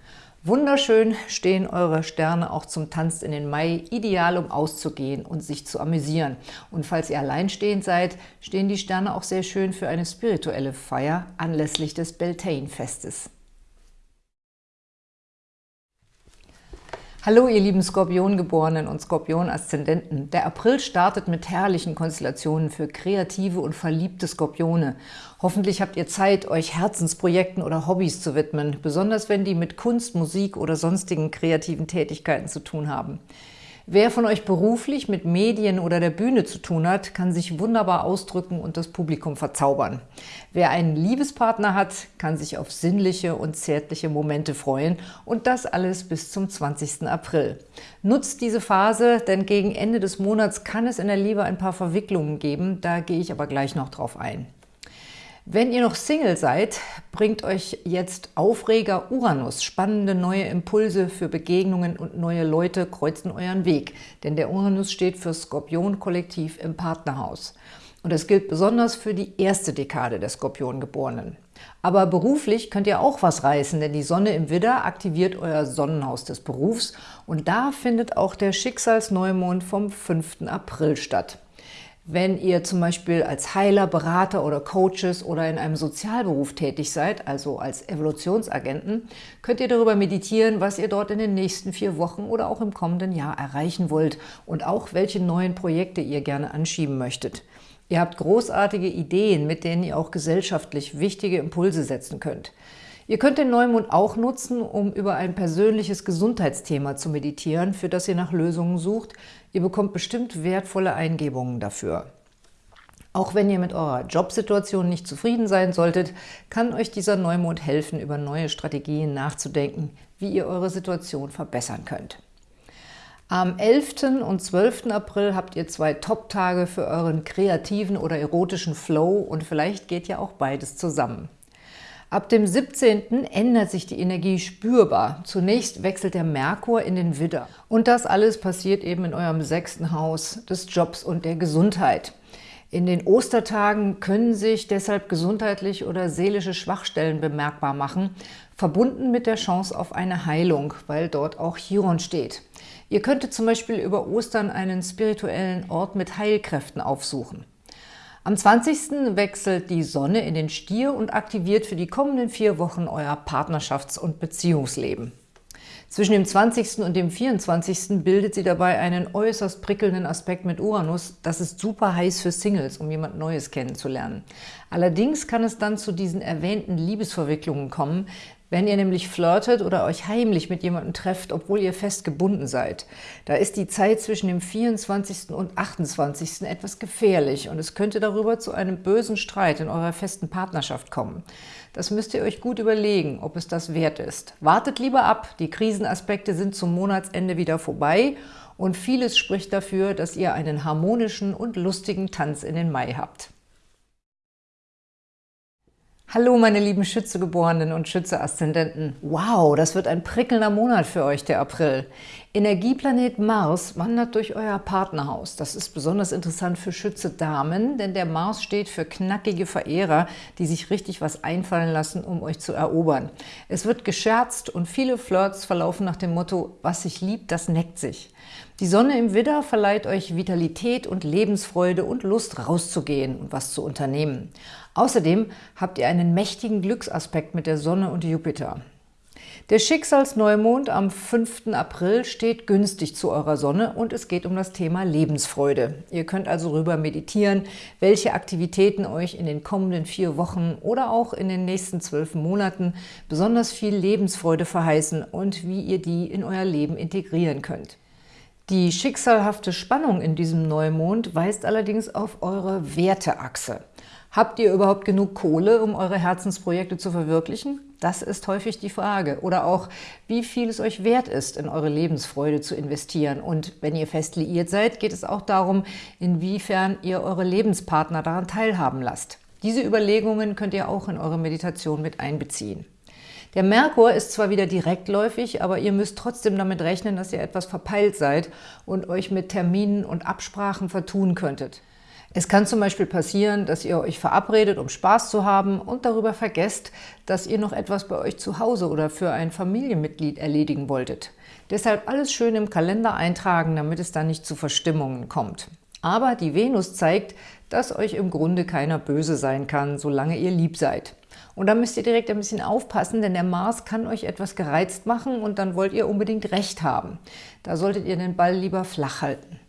Wunderschön stehen eure Sterne auch zum Tanz in den Mai, ideal um auszugehen und sich zu amüsieren. Und falls ihr alleinstehend seid, stehen die Sterne auch sehr schön für eine spirituelle Feier anlässlich des Beltane-Festes. Hallo ihr lieben Skorpiongeborenen und Skorpion-Aszendenten. Der April startet mit herrlichen Konstellationen für kreative und verliebte Skorpione. Hoffentlich habt ihr Zeit, euch Herzensprojekten oder Hobbys zu widmen, besonders wenn die mit Kunst, Musik oder sonstigen kreativen Tätigkeiten zu tun haben. Wer von euch beruflich mit Medien oder der Bühne zu tun hat, kann sich wunderbar ausdrücken und das Publikum verzaubern. Wer einen Liebespartner hat, kann sich auf sinnliche und zärtliche Momente freuen und das alles bis zum 20. April. Nutzt diese Phase, denn gegen Ende des Monats kann es in der Liebe ein paar Verwicklungen geben, da gehe ich aber gleich noch drauf ein. Wenn ihr noch Single seid, bringt euch jetzt Aufreger Uranus. Spannende neue Impulse für Begegnungen und neue Leute kreuzen euren Weg. Denn der Uranus steht für Skorpion-Kollektiv im Partnerhaus. Und das gilt besonders für die erste Dekade der Skorpiongeborenen. Aber beruflich könnt ihr auch was reißen, denn die Sonne im Widder aktiviert euer Sonnenhaus des Berufs und da findet auch der Schicksalsneumond vom 5. April statt. Wenn ihr zum Beispiel als Heiler, Berater oder Coaches oder in einem Sozialberuf tätig seid, also als Evolutionsagenten, könnt ihr darüber meditieren, was ihr dort in den nächsten vier Wochen oder auch im kommenden Jahr erreichen wollt und auch welche neuen Projekte ihr gerne anschieben möchtet. Ihr habt großartige Ideen, mit denen ihr auch gesellschaftlich wichtige Impulse setzen könnt. Ihr könnt den Neumond auch nutzen, um über ein persönliches Gesundheitsthema zu meditieren, für das ihr nach Lösungen sucht. Ihr bekommt bestimmt wertvolle Eingebungen dafür. Auch wenn ihr mit eurer Jobsituation nicht zufrieden sein solltet, kann euch dieser Neumond helfen, über neue Strategien nachzudenken, wie ihr eure Situation verbessern könnt. Am 11. und 12. April habt ihr zwei Top-Tage für euren kreativen oder erotischen Flow und vielleicht geht ja auch beides zusammen. Ab dem 17. ändert sich die Energie spürbar. Zunächst wechselt der Merkur in den Widder. Und das alles passiert eben in eurem sechsten Haus des Jobs und der Gesundheit. In den Ostertagen können sich deshalb gesundheitlich oder seelische Schwachstellen bemerkbar machen, verbunden mit der Chance auf eine Heilung, weil dort auch Chiron steht. Ihr könntet zum Beispiel über Ostern einen spirituellen Ort mit Heilkräften aufsuchen. Am 20. wechselt die Sonne in den Stier und aktiviert für die kommenden vier Wochen euer Partnerschafts- und Beziehungsleben. Zwischen dem 20. und dem 24. bildet sie dabei einen äußerst prickelnden Aspekt mit Uranus. Das ist super heiß für Singles, um jemand Neues kennenzulernen. Allerdings kann es dann zu diesen erwähnten Liebesverwicklungen kommen, wenn ihr nämlich flirtet oder euch heimlich mit jemandem trefft, obwohl ihr fest gebunden seid. Da ist die Zeit zwischen dem 24. und 28. etwas gefährlich und es könnte darüber zu einem bösen Streit in eurer festen Partnerschaft kommen. Das müsst ihr euch gut überlegen, ob es das wert ist. Wartet lieber ab, die Krisenaspekte sind zum Monatsende wieder vorbei und vieles spricht dafür, dass ihr einen harmonischen und lustigen Tanz in den Mai habt. Hallo meine lieben Schützegeborenen und Schütze-Aszendenten. Wow, das wird ein prickelnder Monat für euch, der April. Energieplanet Mars wandert durch euer Partnerhaus. Das ist besonders interessant für Schütze-Damen, denn der Mars steht für knackige Verehrer, die sich richtig was einfallen lassen, um euch zu erobern. Es wird gescherzt und viele Flirts verlaufen nach dem Motto, was sich liebt, das neckt sich. Die Sonne im Widder verleiht euch Vitalität und Lebensfreude und Lust rauszugehen und was zu unternehmen. Außerdem habt ihr einen mächtigen Glücksaspekt mit der Sonne und Jupiter. Der Schicksalsneumond am 5. April steht günstig zu eurer Sonne und es geht um das Thema Lebensfreude. Ihr könnt also rüber meditieren, welche Aktivitäten euch in den kommenden vier Wochen oder auch in den nächsten zwölf Monaten besonders viel Lebensfreude verheißen und wie ihr die in euer Leben integrieren könnt. Die schicksalhafte Spannung in diesem Neumond weist allerdings auf eure Werteachse. Habt ihr überhaupt genug Kohle, um eure Herzensprojekte zu verwirklichen? Das ist häufig die Frage. Oder auch, wie viel es euch wert ist, in eure Lebensfreude zu investieren. Und wenn ihr fest liiert seid, geht es auch darum, inwiefern ihr eure Lebenspartner daran teilhaben lasst. Diese Überlegungen könnt ihr auch in eure Meditation mit einbeziehen. Der Merkur ist zwar wieder direktläufig, aber ihr müsst trotzdem damit rechnen, dass ihr etwas verpeilt seid und euch mit Terminen und Absprachen vertun könntet. Es kann zum Beispiel passieren, dass ihr euch verabredet, um Spaß zu haben und darüber vergesst, dass ihr noch etwas bei euch zu Hause oder für ein Familienmitglied erledigen wolltet. Deshalb alles schön im Kalender eintragen, damit es dann nicht zu Verstimmungen kommt. Aber die Venus zeigt, dass euch im Grunde keiner böse sein kann, solange ihr lieb seid. Und da müsst ihr direkt ein bisschen aufpassen, denn der Mars kann euch etwas gereizt machen und dann wollt ihr unbedingt Recht haben. Da solltet ihr den Ball lieber flach halten.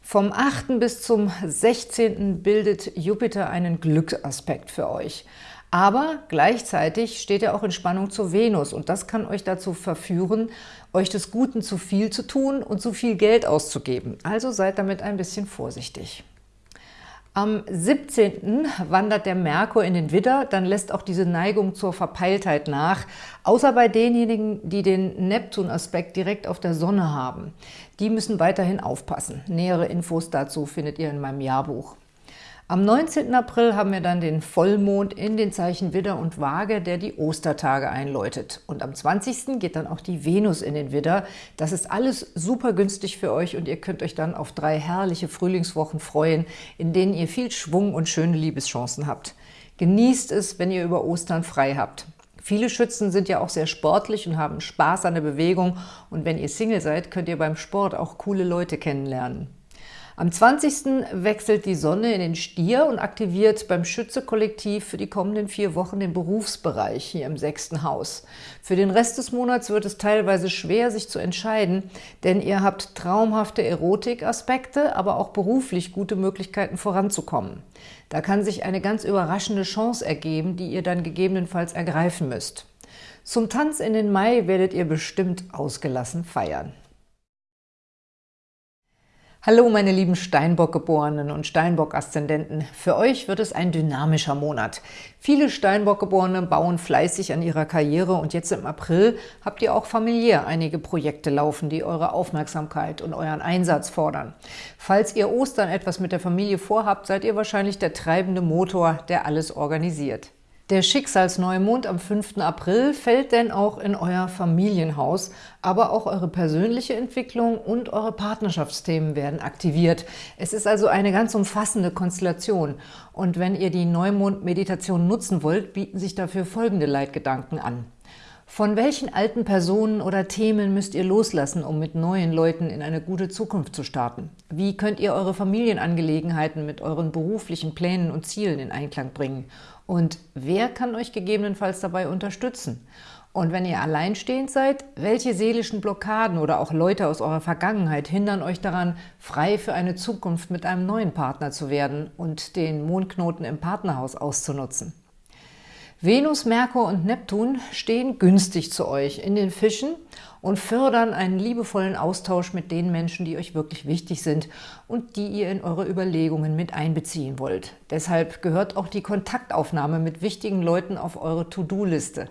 Vom 8. bis zum 16. bildet Jupiter einen Glücksaspekt für euch. Aber gleichzeitig steht er auch in Spannung zur Venus und das kann euch dazu verführen, euch des Guten zu viel zu tun und zu viel Geld auszugeben. Also seid damit ein bisschen vorsichtig. Am 17. wandert der Merkur in den Widder, dann lässt auch diese Neigung zur Verpeiltheit nach, außer bei denjenigen, die den Neptun-Aspekt direkt auf der Sonne haben. Die müssen weiterhin aufpassen. Nähere Infos dazu findet ihr in meinem Jahrbuch. Am 19. April haben wir dann den Vollmond in den Zeichen Widder und Waage, der die Ostertage einläutet. Und am 20. geht dann auch die Venus in den Widder. Das ist alles super günstig für euch und ihr könnt euch dann auf drei herrliche Frühlingswochen freuen, in denen ihr viel Schwung und schöne Liebeschancen habt. Genießt es, wenn ihr über Ostern frei habt. Viele Schützen sind ja auch sehr sportlich und haben Spaß an der Bewegung. Und wenn ihr Single seid, könnt ihr beim Sport auch coole Leute kennenlernen. Am 20. wechselt die Sonne in den Stier und aktiviert beim Schütze-Kollektiv für die kommenden vier Wochen den Berufsbereich hier im sechsten Haus. Für den Rest des Monats wird es teilweise schwer, sich zu entscheiden, denn ihr habt traumhafte Erotikaspekte, aber auch beruflich gute Möglichkeiten voranzukommen. Da kann sich eine ganz überraschende Chance ergeben, die ihr dann gegebenenfalls ergreifen müsst. Zum Tanz in den Mai werdet ihr bestimmt ausgelassen feiern. Hallo meine lieben Steinbock-Geborenen und Steinbock-Aszendenten. Für euch wird es ein dynamischer Monat. Viele Steinbock-Geborene bauen fleißig an ihrer Karriere und jetzt im April habt ihr auch familiär einige Projekte laufen, die eure Aufmerksamkeit und euren Einsatz fordern. Falls ihr Ostern etwas mit der Familie vorhabt, seid ihr wahrscheinlich der treibende Motor, der alles organisiert. Der Schicksalsneumond am 5. April fällt denn auch in euer Familienhaus, aber auch eure persönliche Entwicklung und eure Partnerschaftsthemen werden aktiviert. Es ist also eine ganz umfassende Konstellation. Und wenn ihr die Neumond-Meditation nutzen wollt, bieten sich dafür folgende Leitgedanken an. Von welchen alten Personen oder Themen müsst ihr loslassen, um mit neuen Leuten in eine gute Zukunft zu starten? Wie könnt ihr eure Familienangelegenheiten mit euren beruflichen Plänen und Zielen in Einklang bringen? Und wer kann euch gegebenenfalls dabei unterstützen? Und wenn ihr alleinstehend seid, welche seelischen Blockaden oder auch Leute aus eurer Vergangenheit hindern euch daran, frei für eine Zukunft mit einem neuen Partner zu werden und den Mondknoten im Partnerhaus auszunutzen? Venus, Merkur und Neptun stehen günstig zu euch in den Fischen und fördern einen liebevollen Austausch mit den Menschen, die euch wirklich wichtig sind und die ihr in eure Überlegungen mit einbeziehen wollt. Deshalb gehört auch die Kontaktaufnahme mit wichtigen Leuten auf eure To-Do-Liste.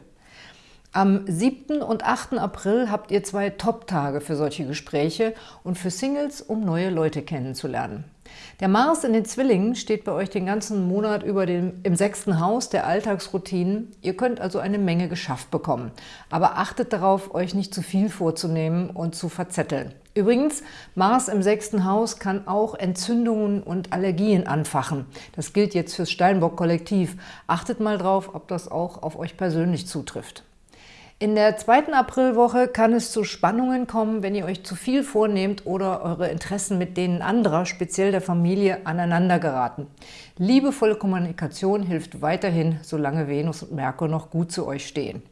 Am 7. und 8. April habt ihr zwei Top-Tage für solche Gespräche und für Singles, um neue Leute kennenzulernen. Der Mars in den Zwillingen steht bei euch den ganzen Monat über dem, im sechsten Haus der Alltagsroutinen. Ihr könnt also eine Menge geschafft bekommen. Aber achtet darauf, euch nicht zu viel vorzunehmen und zu verzetteln. Übrigens, Mars im sechsten Haus kann auch Entzündungen und Allergien anfachen. Das gilt jetzt fürs Steinbock-Kollektiv. Achtet mal drauf, ob das auch auf euch persönlich zutrifft. In der zweiten Aprilwoche kann es zu Spannungen kommen, wenn ihr euch zu viel vornehmt oder eure Interessen mit denen anderer, speziell der Familie, aneinander geraten. Liebevolle Kommunikation hilft weiterhin, solange Venus und Merkur noch gut zu euch stehen.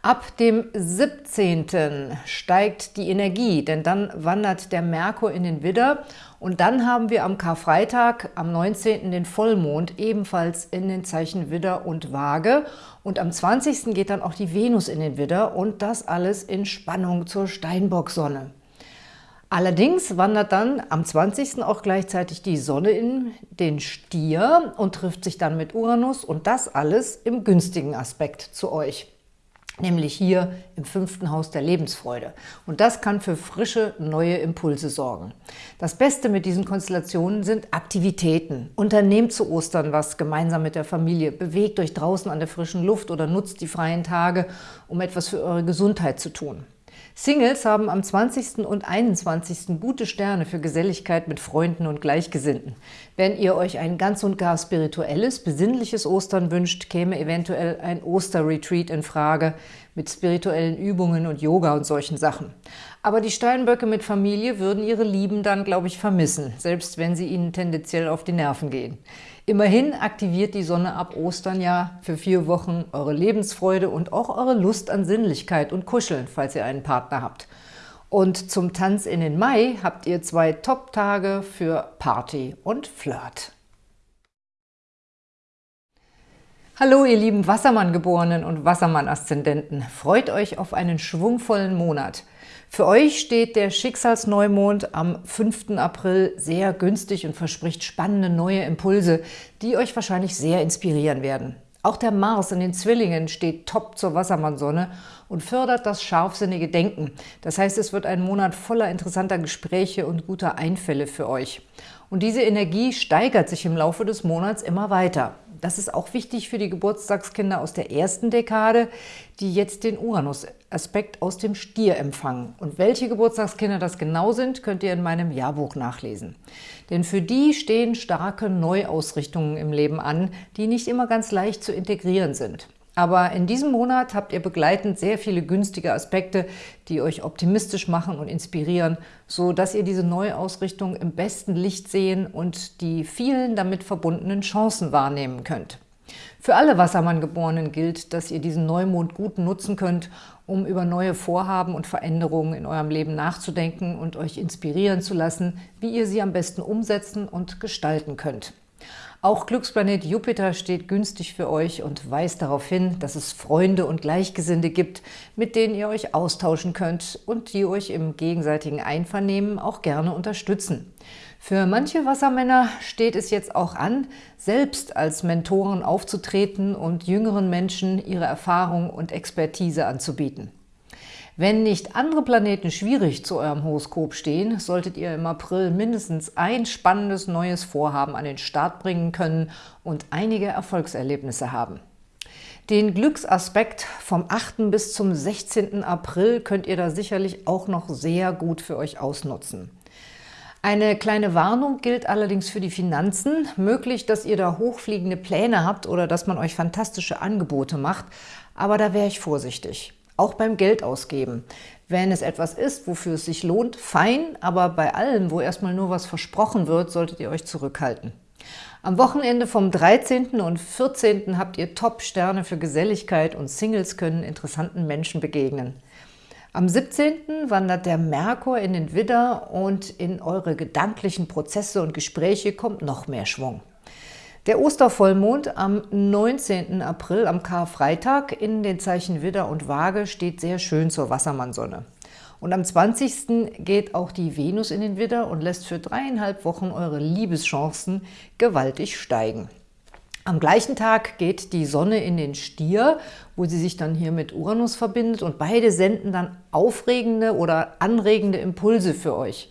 Ab dem 17. steigt die Energie, denn dann wandert der Merkur in den Widder und dann haben wir am Karfreitag, am 19. den Vollmond, ebenfalls in den Zeichen Widder und Waage und am 20. geht dann auch die Venus in den Widder und das alles in Spannung zur Steinbock-Sonne. Allerdings wandert dann am 20. auch gleichzeitig die Sonne in den Stier und trifft sich dann mit Uranus und das alles im günstigen Aspekt zu euch nämlich hier im fünften Haus der Lebensfreude. Und das kann für frische, neue Impulse sorgen. Das Beste mit diesen Konstellationen sind Aktivitäten. Unternehmt zu Ostern was gemeinsam mit der Familie, bewegt euch draußen an der frischen Luft oder nutzt die freien Tage, um etwas für eure Gesundheit zu tun. Singles haben am 20. und 21. gute Sterne für Geselligkeit mit Freunden und Gleichgesinnten. Wenn ihr euch ein ganz und gar spirituelles, besinnliches Ostern wünscht, käme eventuell ein Osterretreat in Frage mit spirituellen Übungen und Yoga und solchen Sachen. Aber die Steinböcke mit Familie würden ihre Lieben dann, glaube ich, vermissen, selbst wenn sie ihnen tendenziell auf die Nerven gehen. Immerhin aktiviert die Sonne ab Ostern ja für vier Wochen eure Lebensfreude und auch eure Lust an Sinnlichkeit und Kuscheln, falls ihr einen Partner habt. Und zum Tanz in den Mai habt ihr zwei Top-Tage für Party und Flirt. Hallo ihr lieben Wassermann-Geborenen und Wassermann-Aszendenten. Freut euch auf einen schwungvollen Monat. Für euch steht der Schicksalsneumond am 5. April sehr günstig und verspricht spannende neue Impulse, die euch wahrscheinlich sehr inspirieren werden. Auch der Mars in den Zwillingen steht top zur Wassermannsonne und fördert das scharfsinnige Denken. Das heißt, es wird ein Monat voller interessanter Gespräche und guter Einfälle für euch. Und diese Energie steigert sich im Laufe des Monats immer weiter. Das ist auch wichtig für die Geburtstagskinder aus der ersten Dekade, die jetzt den Uranus-Aspekt aus dem Stier empfangen. Und welche Geburtstagskinder das genau sind, könnt ihr in meinem Jahrbuch nachlesen. Denn für die stehen starke Neuausrichtungen im Leben an, die nicht immer ganz leicht zu integrieren sind. Aber in diesem Monat habt ihr begleitend sehr viele günstige Aspekte, die euch optimistisch machen und inspirieren, so dass ihr diese Neuausrichtung im besten Licht sehen und die vielen damit verbundenen Chancen wahrnehmen könnt. Für alle Wassermann-Geborenen gilt, dass ihr diesen Neumond gut nutzen könnt, um über neue Vorhaben und Veränderungen in eurem Leben nachzudenken und euch inspirieren zu lassen, wie ihr sie am besten umsetzen und gestalten könnt. Auch Glücksplanet Jupiter steht günstig für euch und weist darauf hin, dass es Freunde und Gleichgesinnte gibt, mit denen ihr euch austauschen könnt und die euch im gegenseitigen Einvernehmen auch gerne unterstützen. Für manche Wassermänner steht es jetzt auch an, selbst als Mentoren aufzutreten und jüngeren Menschen ihre Erfahrung und Expertise anzubieten. Wenn nicht andere Planeten schwierig zu eurem Horoskop stehen, solltet ihr im April mindestens ein spannendes neues Vorhaben an den Start bringen können und einige Erfolgserlebnisse haben. Den Glücksaspekt vom 8. bis zum 16. April könnt ihr da sicherlich auch noch sehr gut für euch ausnutzen. Eine kleine Warnung gilt allerdings für die Finanzen. Möglich, dass ihr da hochfliegende Pläne habt oder dass man euch fantastische Angebote macht, aber da wäre ich vorsichtig auch beim Geld ausgeben. Wenn es etwas ist, wofür es sich lohnt, fein, aber bei allem, wo erstmal nur was versprochen wird, solltet ihr euch zurückhalten. Am Wochenende vom 13. und 14. habt ihr Top-Sterne für Geselligkeit und Singles können interessanten Menschen begegnen. Am 17. wandert der Merkur in den Widder und in eure gedanklichen Prozesse und Gespräche kommt noch mehr Schwung. Der Ostervollmond am 19. April, am Karfreitag, in den Zeichen Widder und Waage steht sehr schön zur Wassermannsonne. Und am 20. geht auch die Venus in den Widder und lässt für dreieinhalb Wochen eure Liebeschancen gewaltig steigen. Am gleichen Tag geht die Sonne in den Stier, wo sie sich dann hier mit Uranus verbindet und beide senden dann aufregende oder anregende Impulse für euch.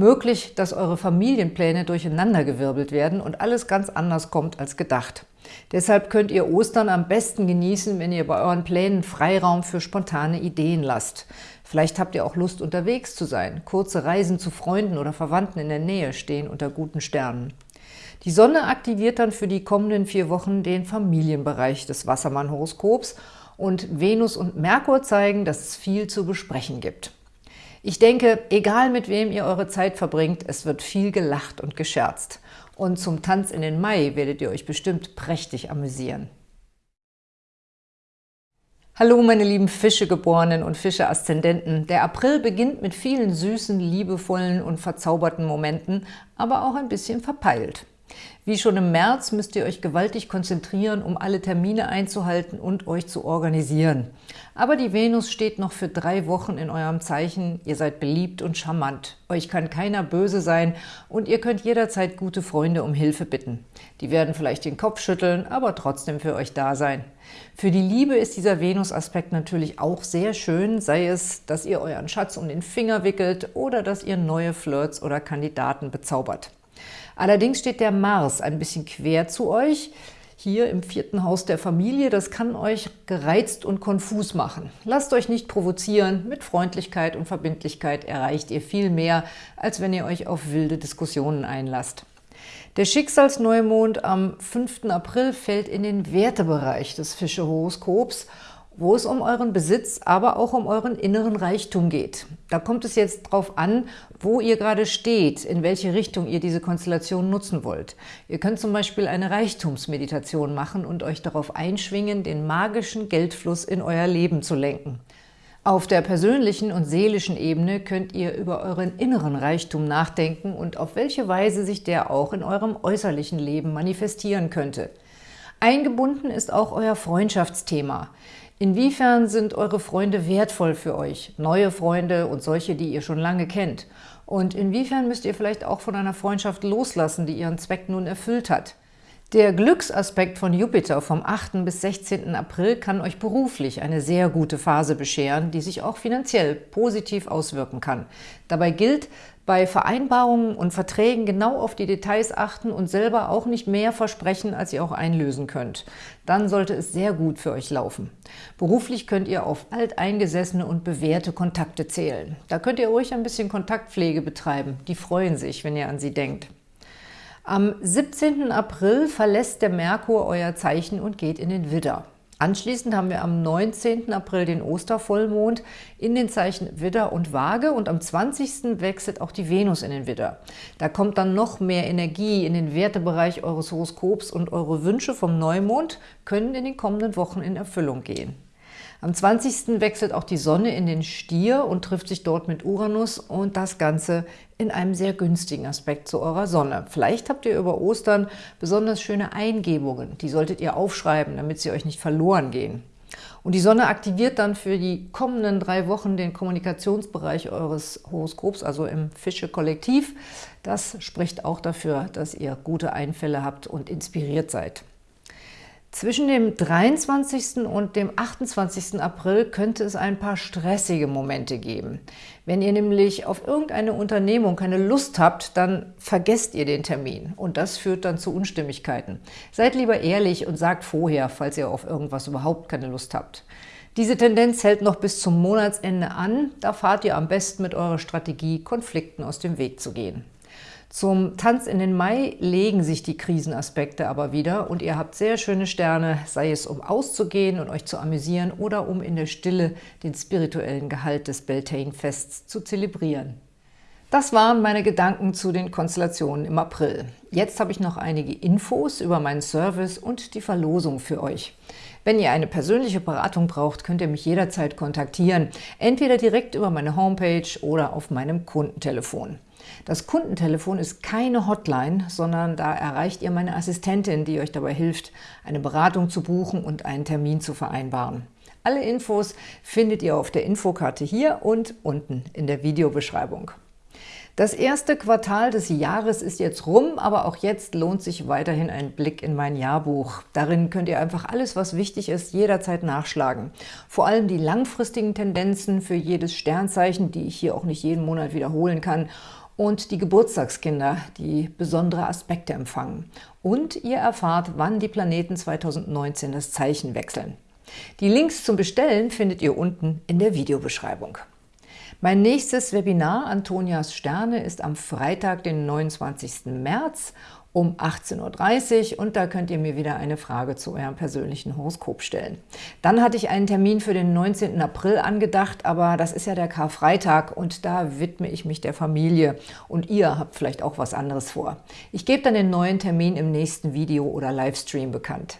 Möglich, dass eure Familienpläne durcheinandergewirbelt werden und alles ganz anders kommt als gedacht. Deshalb könnt ihr Ostern am besten genießen, wenn ihr bei euren Plänen Freiraum für spontane Ideen lasst. Vielleicht habt ihr auch Lust, unterwegs zu sein. Kurze Reisen zu Freunden oder Verwandten in der Nähe stehen unter guten Sternen. Die Sonne aktiviert dann für die kommenden vier Wochen den Familienbereich des Wassermann-Horoskops und Venus und Merkur zeigen, dass es viel zu besprechen gibt. Ich denke, egal mit wem ihr eure Zeit verbringt, es wird viel gelacht und gescherzt. Und zum Tanz in den Mai werdet ihr euch bestimmt prächtig amüsieren. Hallo meine lieben Fischegeborenen und Fische-Aszendenten. Der April beginnt mit vielen süßen, liebevollen und verzauberten Momenten, aber auch ein bisschen verpeilt. Wie schon im März müsst ihr euch gewaltig konzentrieren, um alle Termine einzuhalten und euch zu organisieren. Aber die Venus steht noch für drei Wochen in eurem Zeichen. Ihr seid beliebt und charmant. Euch kann keiner böse sein und ihr könnt jederzeit gute Freunde um Hilfe bitten. Die werden vielleicht den Kopf schütteln, aber trotzdem für euch da sein. Für die Liebe ist dieser Venus-Aspekt natürlich auch sehr schön, sei es, dass ihr euren Schatz um den Finger wickelt oder dass ihr neue Flirts oder Kandidaten bezaubert. Allerdings steht der Mars ein bisschen quer zu euch, hier im vierten Haus der Familie. Das kann euch gereizt und konfus machen. Lasst euch nicht provozieren. Mit Freundlichkeit und Verbindlichkeit erreicht ihr viel mehr, als wenn ihr euch auf wilde Diskussionen einlasst. Der Schicksalsneumond am 5. April fällt in den Wertebereich des Fische-Horoskops wo es um euren Besitz, aber auch um euren inneren Reichtum geht. Da kommt es jetzt drauf an, wo ihr gerade steht, in welche Richtung ihr diese Konstellation nutzen wollt. Ihr könnt zum Beispiel eine Reichtumsmeditation machen und euch darauf einschwingen, den magischen Geldfluss in euer Leben zu lenken. Auf der persönlichen und seelischen Ebene könnt ihr über euren inneren Reichtum nachdenken und auf welche Weise sich der auch in eurem äußerlichen Leben manifestieren könnte. Eingebunden ist auch euer Freundschaftsthema. Inwiefern sind eure Freunde wertvoll für euch? Neue Freunde und solche, die ihr schon lange kennt. Und inwiefern müsst ihr vielleicht auch von einer Freundschaft loslassen, die ihren Zweck nun erfüllt hat? Der Glücksaspekt von Jupiter vom 8. bis 16. April kann euch beruflich eine sehr gute Phase bescheren, die sich auch finanziell positiv auswirken kann. Dabei gilt, bei Vereinbarungen und Verträgen genau auf die Details achten und selber auch nicht mehr versprechen, als ihr auch einlösen könnt. Dann sollte es sehr gut für euch laufen. Beruflich könnt ihr auf alteingesessene und bewährte Kontakte zählen. Da könnt ihr ruhig ein bisschen Kontaktpflege betreiben. Die freuen sich, wenn ihr an sie denkt. Am 17. April verlässt der Merkur euer Zeichen und geht in den Widder. Anschließend haben wir am 19. April den Ostervollmond in den Zeichen Widder und Waage und am 20. wechselt auch die Venus in den Widder. Da kommt dann noch mehr Energie in den Wertebereich eures Horoskops und eure Wünsche vom Neumond können in den kommenden Wochen in Erfüllung gehen. Am 20. wechselt auch die Sonne in den Stier und trifft sich dort mit Uranus und das Ganze in einem sehr günstigen Aspekt zu eurer Sonne. Vielleicht habt ihr über Ostern besonders schöne Eingebungen. Die solltet ihr aufschreiben, damit sie euch nicht verloren gehen. Und die Sonne aktiviert dann für die kommenden drei Wochen den Kommunikationsbereich eures Horoskops, also im Fische-Kollektiv. Das spricht auch dafür, dass ihr gute Einfälle habt und inspiriert seid. Zwischen dem 23. und dem 28. April könnte es ein paar stressige Momente geben. Wenn ihr nämlich auf irgendeine Unternehmung keine Lust habt, dann vergesst ihr den Termin und das führt dann zu Unstimmigkeiten. Seid lieber ehrlich und sagt vorher, falls ihr auf irgendwas überhaupt keine Lust habt. Diese Tendenz hält noch bis zum Monatsende an. Da fahrt ihr am besten mit eurer Strategie, Konflikten aus dem Weg zu gehen. Zum Tanz in den Mai legen sich die Krisenaspekte aber wieder und ihr habt sehr schöne Sterne, sei es um auszugehen und euch zu amüsieren oder um in der Stille den spirituellen Gehalt des Beltane-Fests zu zelebrieren. Das waren meine Gedanken zu den Konstellationen im April. Jetzt habe ich noch einige Infos über meinen Service und die Verlosung für euch. Wenn ihr eine persönliche Beratung braucht, könnt ihr mich jederzeit kontaktieren, entweder direkt über meine Homepage oder auf meinem Kundentelefon. Das Kundentelefon ist keine Hotline, sondern da erreicht ihr meine Assistentin, die euch dabei hilft, eine Beratung zu buchen und einen Termin zu vereinbaren. Alle Infos findet ihr auf der Infokarte hier und unten in der Videobeschreibung. Das erste Quartal des Jahres ist jetzt rum, aber auch jetzt lohnt sich weiterhin ein Blick in mein Jahrbuch. Darin könnt ihr einfach alles, was wichtig ist, jederzeit nachschlagen. Vor allem die langfristigen Tendenzen für jedes Sternzeichen, die ich hier auch nicht jeden Monat wiederholen kann, und die Geburtstagskinder, die besondere Aspekte empfangen. Und ihr erfahrt, wann die Planeten 2019 das Zeichen wechseln. Die Links zum Bestellen findet ihr unten in der Videobeschreibung. Mein nächstes Webinar Antonias Sterne ist am Freitag, den 29. März um 18.30 Uhr und da könnt ihr mir wieder eine Frage zu eurem persönlichen Horoskop stellen. Dann hatte ich einen Termin für den 19. April angedacht, aber das ist ja der Karfreitag und da widme ich mich der Familie und ihr habt vielleicht auch was anderes vor. Ich gebe dann den neuen Termin im nächsten Video oder Livestream bekannt.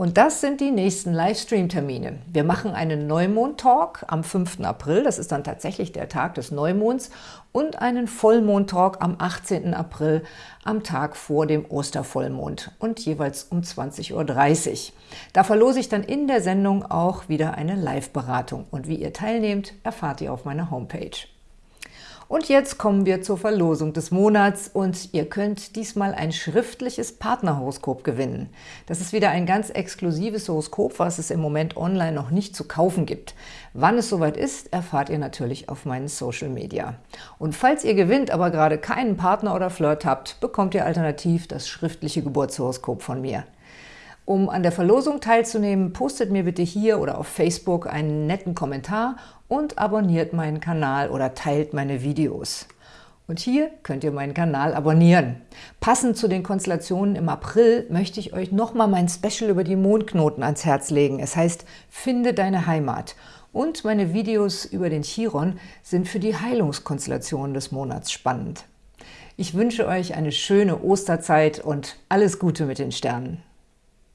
Und das sind die nächsten Livestream-Termine. Wir machen einen Neumond-Talk am 5. April, das ist dann tatsächlich der Tag des Neumonds, und einen Vollmond-Talk am 18. April, am Tag vor dem Ostervollmond und jeweils um 20.30 Uhr. Da verlose ich dann in der Sendung auch wieder eine Live-Beratung. Und wie ihr teilnehmt, erfahrt ihr auf meiner Homepage. Und jetzt kommen wir zur Verlosung des Monats und ihr könnt diesmal ein schriftliches Partnerhoroskop gewinnen. Das ist wieder ein ganz exklusives Horoskop, was es im Moment online noch nicht zu kaufen gibt. Wann es soweit ist, erfahrt ihr natürlich auf meinen Social Media. Und falls ihr gewinnt, aber gerade keinen Partner oder Flirt habt, bekommt ihr alternativ das schriftliche Geburtshoroskop von mir. Um an der Verlosung teilzunehmen, postet mir bitte hier oder auf Facebook einen netten Kommentar und abonniert meinen Kanal oder teilt meine Videos. Und hier könnt ihr meinen Kanal abonnieren. Passend zu den Konstellationen im April möchte ich euch nochmal mein Special über die Mondknoten ans Herz legen. Es heißt Finde deine Heimat. Und meine Videos über den Chiron sind für die Heilungskonstellationen des Monats spannend. Ich wünsche euch eine schöne Osterzeit und alles Gute mit den Sternen.